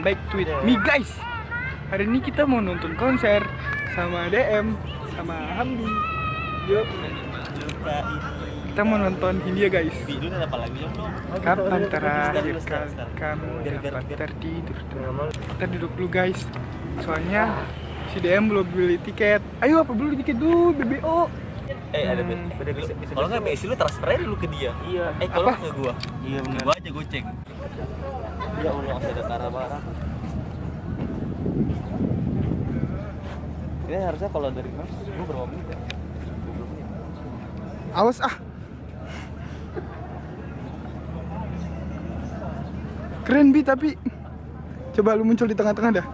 welcome back to it me guys Hari ini kita mau nonton konser sama DM sama Hamdi Yuk Kita mau nonton Hindia guys? Kapan terakhir kali kamu dapat tertidur Kita duduk dulu guys Soalnya si DM belum beli tiket Ayo apa beli tiket dulu BBO Eh, ada Hmm. beda beda bisa bisa. Kalau nggak Messi lu transfer dulu ke dia. Iya. Eh, kalau ke gua. Iya benar. Gua aja goceng. Ya Allah, masih ada cara barang. Ini harusnya kalau dari Mas, gua berapa menit ya? 20 menit. Awas ah Keren Bi tapi Coba lu muncul di tengah-tengah dah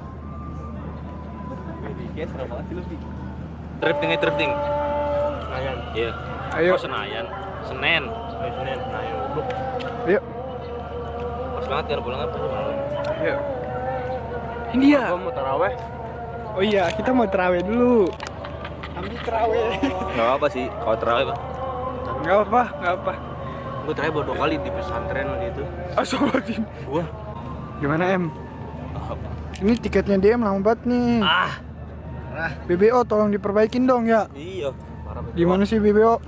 kayak seru banget sih lu, Bi. Drifting aja drifting. Senayan. Iya. Ayo Oh, Senayan. Senen. Oh, Senen. Ayo Pas banget kan pulang apa? Ayo India mau taraweh. Oh iya kita mau terawih dulu Hamdi terawih Enggak apa sih, kalau taraweh, Pak. Gak apa, gak apa Gue terakhir baru dua kali di pesantren waktu itu. Astagfirullahaladzim Gua Gimana M? Ini tiketnya DM lama banget nih ah, ah, BBO tolong diperbaikin dong ya iya. Banget. Gimana sih BBO?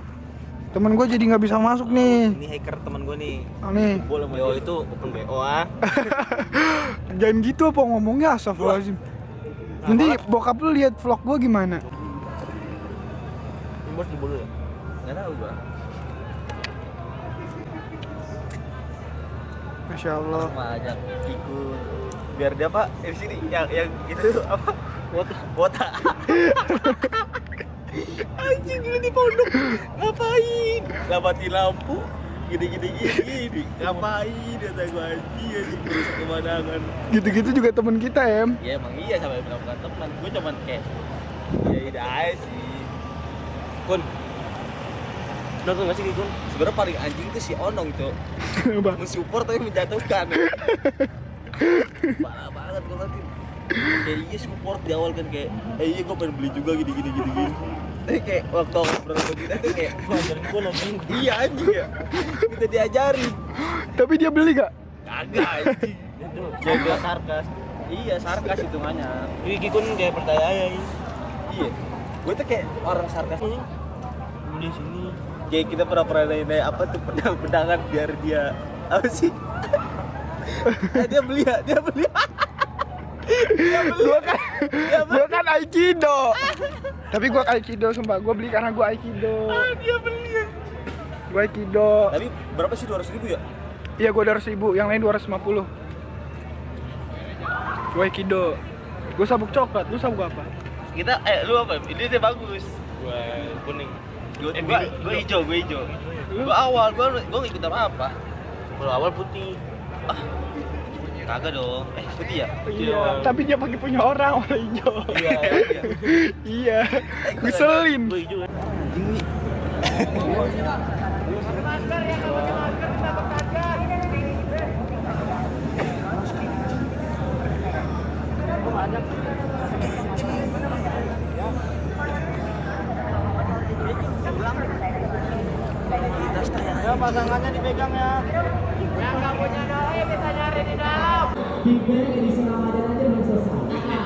Temen gue jadi nggak bisa masuk nih Ini hacker teman gue nih. Ah, Nih Boleh BO itu open BO ah. Jangan gitu apa ngomongnya astagfirullahaladzim Nanti bokap lu lihat vlog gue gimana? Ini bos dulu ya? Enggak tahu gua. Masya Allah Sama aja Kiku. Biar dia? Eh, di sini yang yang itu apa? Wota. Wota. Anjing lu di pondok. Ngapain? Nggak mati lampu. Gini gini gini gini. Ngapain? Kata gua anjing anjing merusak pemandangan. Gitu-gitu juga temen kita em Ya emang iya sampai bilang bukan teman. Gue cuman kayak ya ide aja sih. Kun. Nonton gak sih Kun? Sebenarnya paling anjing tuh si Onong. Apa? Mensupport tapi menjatuhkan. Parah banget gue nanti. Kayak iya support di awal kan kayak, eh iya gue pengen beli juga gini gini gini gini. Tapi kayak waktu ngobrol sama kita tuh kayak, ngajarin gue nonton. Iya anjing ya. Kita diajarin. Tapi dia beli gak? Kagak anjing. Itu jaga sarkas. Iya sarkas hitungannya. Ini Kikun kayak percaya ya. Iya. Gue tuh kayak orang sarkas. Beli sini. Kayak kita pernah pernah nanya apa tuh pedang-pedangan biar dia apa sih? Eh, dia beli ya, dia beli. Gua kan, gua kan Aikido Tapi gua Aikido sumpah, gua beli karena gua Aikido Ah, dia beli. Gua Aikido Tapi berapa sih 200 ribu ya? Iya gua 200 ribu, yang lain 250 Gua Aikido Gua sabuk coklat, lu sabuk apa? Kita eh lu apa? Ini dia bagus. Gua kuning. Gua eh, gua, gua hijau, gua hijau. Gua awal, gua gua ngikut apa apa. Gua awal putih. Ah. Kagak dong. Eh, putih ya? Iya, tapi dia pakai punya orang warna hijau Iya, iya. Iya, ngeselin Gua hijau. ya. Ini Ya pasangannya dipegang ya. Yang nggak punya doi bisa ya nyari di dalam. Big edisi Ramadan aja belum selesai. Nah,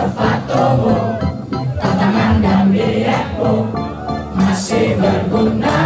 Alpatoho Tantangan dan dietku Masih berguna.